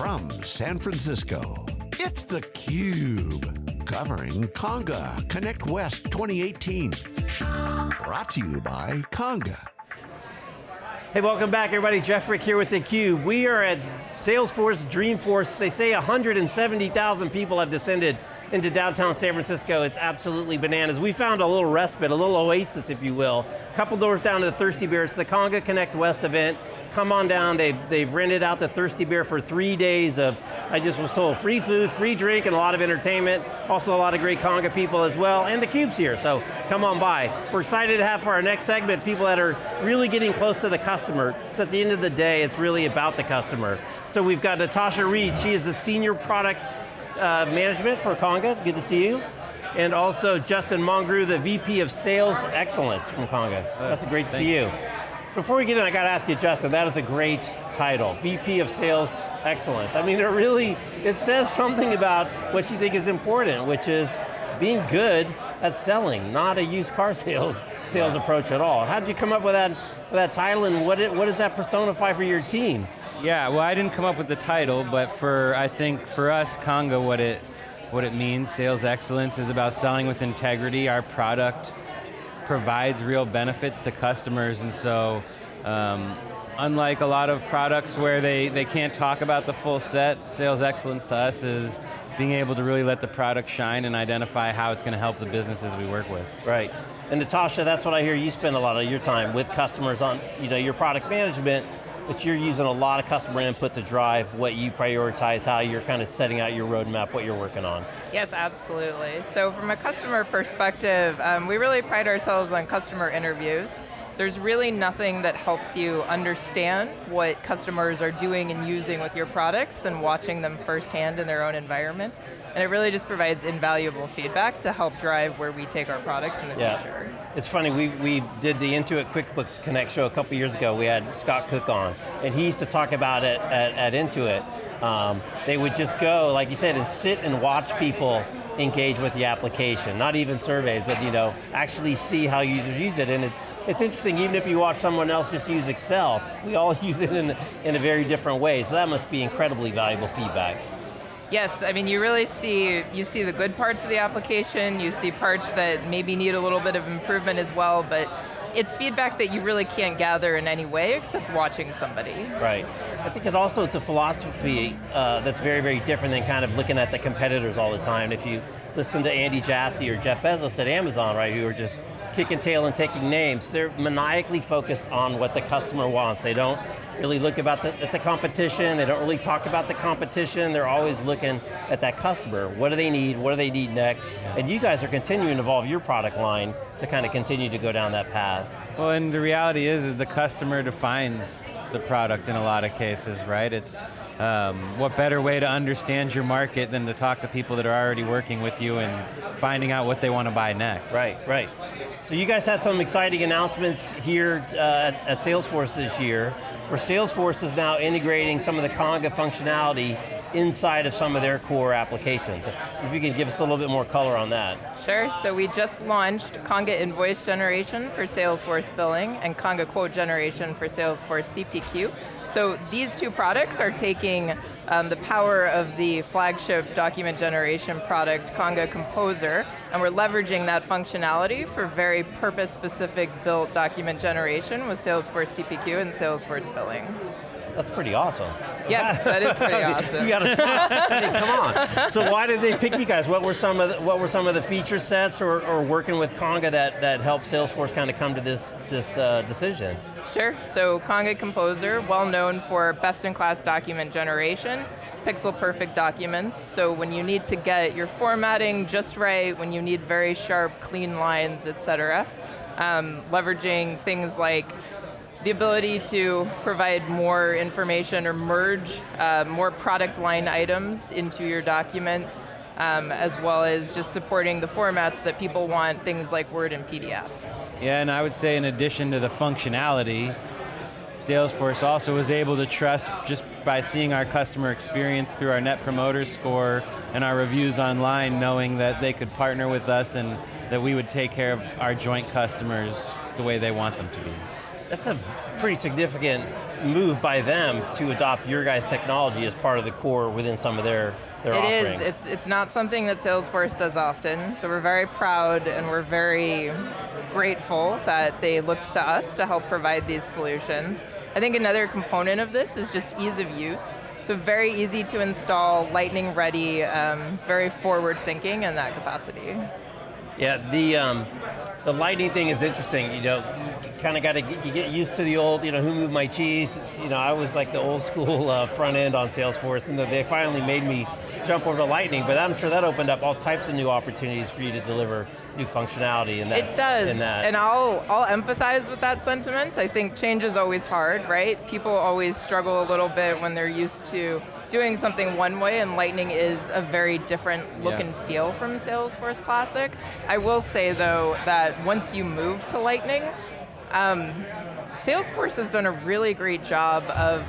From San Francisco, it's theCUBE. Covering Conga Connect West 2018. Brought to you by Conga. Hey, welcome back everybody. Jeff Frick here with theCUBE. We are at Salesforce Dreamforce. They say 170,000 people have descended into downtown San Francisco. It's absolutely bananas. We found a little respite, a little oasis, if you will. A couple doors down to the Thirsty Bear. It's the Conga Connect West event. Come on down, they've, they've rented out the Thirsty Bear for three days of, I just was told, free food, free drink, and a lot of entertainment. Also a lot of great Conga people as well, and theCUBE's here, so come on by. We're excited to have for our next segment people that are really getting close to the customer. So at the end of the day, it's really about the customer. So we've got Natasha Reed, she is the Senior Product uh, Management for Conga, good to see you. And also Justin Mongrue, the VP of Sales Excellence from Conga. That's great to see you. Before we get in, I got to ask you, Justin, that is a great title, VP of Sales Excellence. I mean, it really, it says something about what you think is important, which is being good at selling, not a used car sales sales approach at all. How did you come up with that, with that title and what, it, what does that personify for your team? Yeah, well I didn't come up with the title, but for, I think for us, Conga, what it, what it means, sales excellence is about selling with integrity. Our product provides real benefits to customers and so um, unlike a lot of products where they, they can't talk about the full set, sales excellence to us is being able to really let the product shine and identify how it's going to help the businesses we work with. Right, and Natasha, that's what I hear you spend a lot of your time with customers on you know, your product management, but you're using a lot of customer input to drive what you prioritize, how you're kind of setting out your roadmap, what you're working on. Yes, absolutely. So from a customer perspective, um, we really pride ourselves on customer interviews. There's really nothing that helps you understand what customers are doing and using with your products than watching them firsthand in their own environment. And it really just provides invaluable feedback to help drive where we take our products in the yeah. future. It's funny, we, we did the Intuit QuickBooks Connect show a couple years ago. We had Scott Cook on, and he used to talk about it at, at Intuit. Um, they would just go, like you said, and sit and watch people engage with the application. Not even surveys, but you know, actually see how users use it. And it's, it's interesting, even if you watch someone else just use Excel, we all use it in, in a very different way. So that must be incredibly valuable feedback. Yes, I mean you really see, you see the good parts of the application, you see parts that maybe need a little bit of improvement as well, but it's feedback that you really can't gather in any way except watching somebody. Right. I think it also is a philosophy uh, that's very, very different than kind of looking at the competitors all the time. If you listen to Andy Jassy or Jeff Bezos at Amazon, right, who are just kicking tail and taking names, they're maniacally focused on what the customer wants. They don't really look about the, at the competition, they don't really talk about the competition, they're always looking at that customer. What do they need, what do they need next? And you guys are continuing to evolve your product line to kind of continue to go down that path. Well, and the reality is, is the customer defines the product in a lot of cases, right? It's um, what better way to understand your market than to talk to people that are already working with you and finding out what they want to buy next. Right, right. So you guys had some exciting announcements here uh, at, at Salesforce this year, where Salesforce is now integrating some of the Conga functionality inside of some of their core applications. If you could give us a little bit more color on that. Sure, so we just launched Conga Invoice Generation for Salesforce Billing and Conga Quote Generation for Salesforce CPQ. So these two products are taking um, the power of the flagship document generation product, Conga Composer, and we're leveraging that functionality for very purpose-specific built document generation with Salesforce CPQ and Salesforce Billing. That's pretty awesome. Yes, that is pretty awesome. you got to I mean, come on. So why did they pick you guys? What were some of the, what were some of the feature sets or, or working with Conga that, that helped Salesforce kind of come to this, this uh, decision? Sure, so Conga Composer, well known for best-in-class document generation, pixel perfect documents, so when you need to get your formatting just right, when you need very sharp, clean lines, et cetera, um, leveraging things like the ability to provide more information or merge uh, more product line items into your documents, um, as well as just supporting the formats that people want, things like Word and PDF. Yeah, and I would say in addition to the functionality, Salesforce also was able to trust just by seeing our customer experience through our Net Promoter Score and our reviews online, knowing that they could partner with us and that we would take care of our joint customers the way they want them to be. That's a pretty significant move by them to adopt your guys' technology as part of the core within some of their, their It is. offerings. It's, it's not something that Salesforce does often, so we're very proud and we're very grateful that they looked to us to help provide these solutions. I think another component of this is just ease of use. So very easy to install, lightning ready, um, very forward thinking in that capacity. Yeah, the um, the Lightning thing is interesting. You know, you kind of got to get, get used to the old. You know, who moved my cheese? You know, I was like the old school uh, front end on Salesforce, and they finally made me jump over to Lightning. But I'm sure that opened up all types of new opportunities for you to deliver new functionality. In that, It does, In that. and I'll, I'll empathize with that sentiment. I think change is always hard, right? People always struggle a little bit when they're used to doing something one way, and Lightning is a very different look Yeah. and feel from Salesforce Classic. I will say though, that once you move to Lightning, um, Salesforce has done a really great job of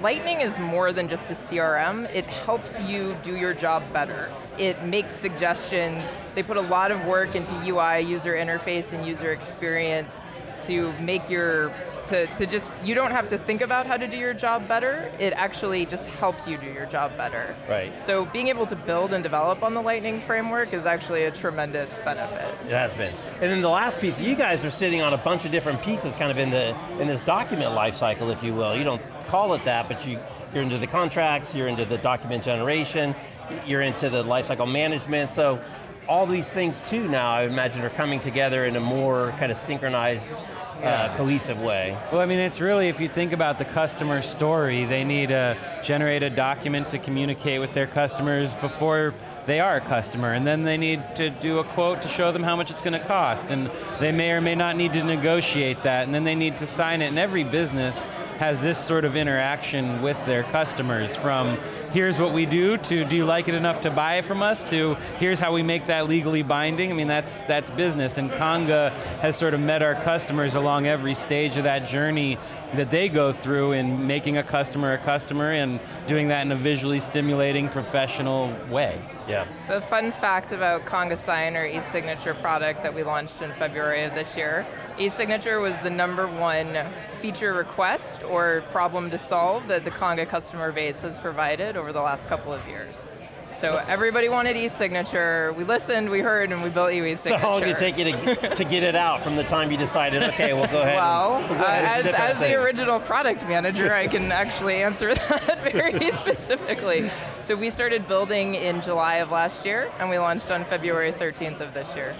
Lightning is more than just a CRM. It helps you do your job better. It makes suggestions. They put a lot of work into UI, user interface, and user experience to make your, to, to just, you don't have to think about how to do your job better. It actually just helps you do your job better. Right. So being able to build and develop on the Lightning framework is actually a tremendous benefit. It has been. And then the last piece, you guys are sitting on a bunch of different pieces kind of in the in this document lifecycle, if you will. You don't call it that, but you, you're into the contracts, you're into the document generation, you're into the lifecycle management, so all these things too now, I imagine, are coming together in a more kind of synchronized, uh, cohesive way. Well, I mean, it's really, if you think about the customer story, they need to generate a document to communicate with their customers before they are a customer, and then they need to do a quote to show them how much it's going to cost, and they may or may not need to negotiate that, and then they need to sign it, and every business has this sort of interaction with their customers from here's what we do to do you like it enough to buy it from us to here's how we make that legally binding. I mean, that's, that's business and Conga has sort of met our customers along every stage of that journey that they go through in making a customer a customer and doing that in a visually stimulating professional way. Yeah. So a fun fact about Conga Sign, or e-signature product that we launched in February of this year. E-signature was the number one feature request or problem to solve that the Conga customer base has provided over the last couple of years. So everybody wanted e-signature, we listened, we heard, and we built you So e-signature. how long did it take you to, to get it out from the time you decided, okay, we'll go ahead Well, and, we'll go uh, ahead and as, as the original product manager, I can actually answer that very specifically. So we started building in July of last year, and we launched on February 13th of this year.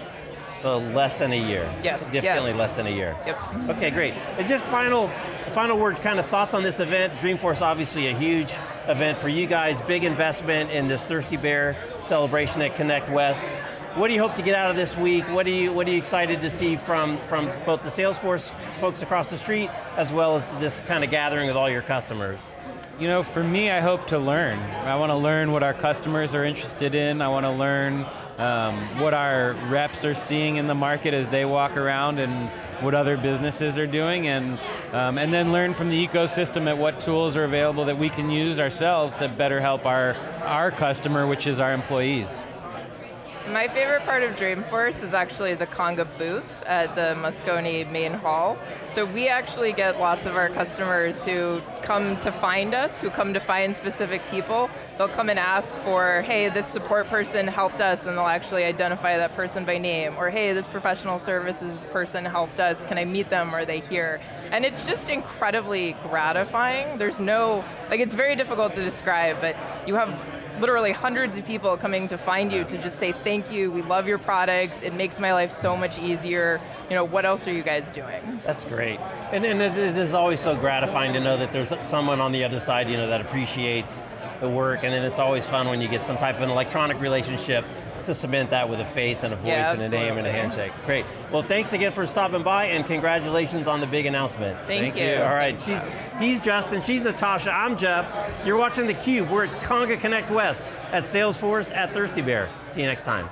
So less than a year. Yes, Definitely yes. less than a year. Yep. Okay, great. And just final, final word, kind of thoughts on this event. Dreamforce obviously a huge event for you guys, big investment in this Thirsty Bear celebration at Connect West. What do you hope to get out of this week? What are you, what are you excited to see from, from both the Salesforce folks across the street, as well as this kind of gathering with all your customers? You know, for me, I hope to learn. I want to learn what our customers are interested in. I want to learn um, what our reps are seeing in the market as they walk around and what other businesses are doing, and, um, and then learn from the ecosystem at what tools are available that we can use ourselves to better help our, our customer, which is our employees. So my favorite part of Dreamforce is actually the Conga booth at the Moscone main hall. So we actually get lots of our customers who come to find us, who come to find specific people. They'll come and ask for, hey, this support person helped us, and they'll actually identify that person by name. Or hey, this professional services person helped us, can I meet them, are they here? And it's just incredibly gratifying. There's no, like it's very difficult to describe, but you have literally hundreds of people coming to find you to just say thank you, we love your products, it makes my life so much easier. You know, what else are you guys doing? That's great. And, and it, it is always so gratifying to know that there's someone on the other side you know, that appreciates the work, and then it's always fun when you get some type of an electronic relationship to cement that with a face and a voice Yeah, and a name and a handshake. Great. Well, thanks again for stopping by, and congratulations on the big announcement. Thank, Thank you. All right, she's, he's Justin, she's Natasha, I'm Jeff. You're watching theCUBE, we're at Conga Connect West at Salesforce at Thirsty Bear. See you next time.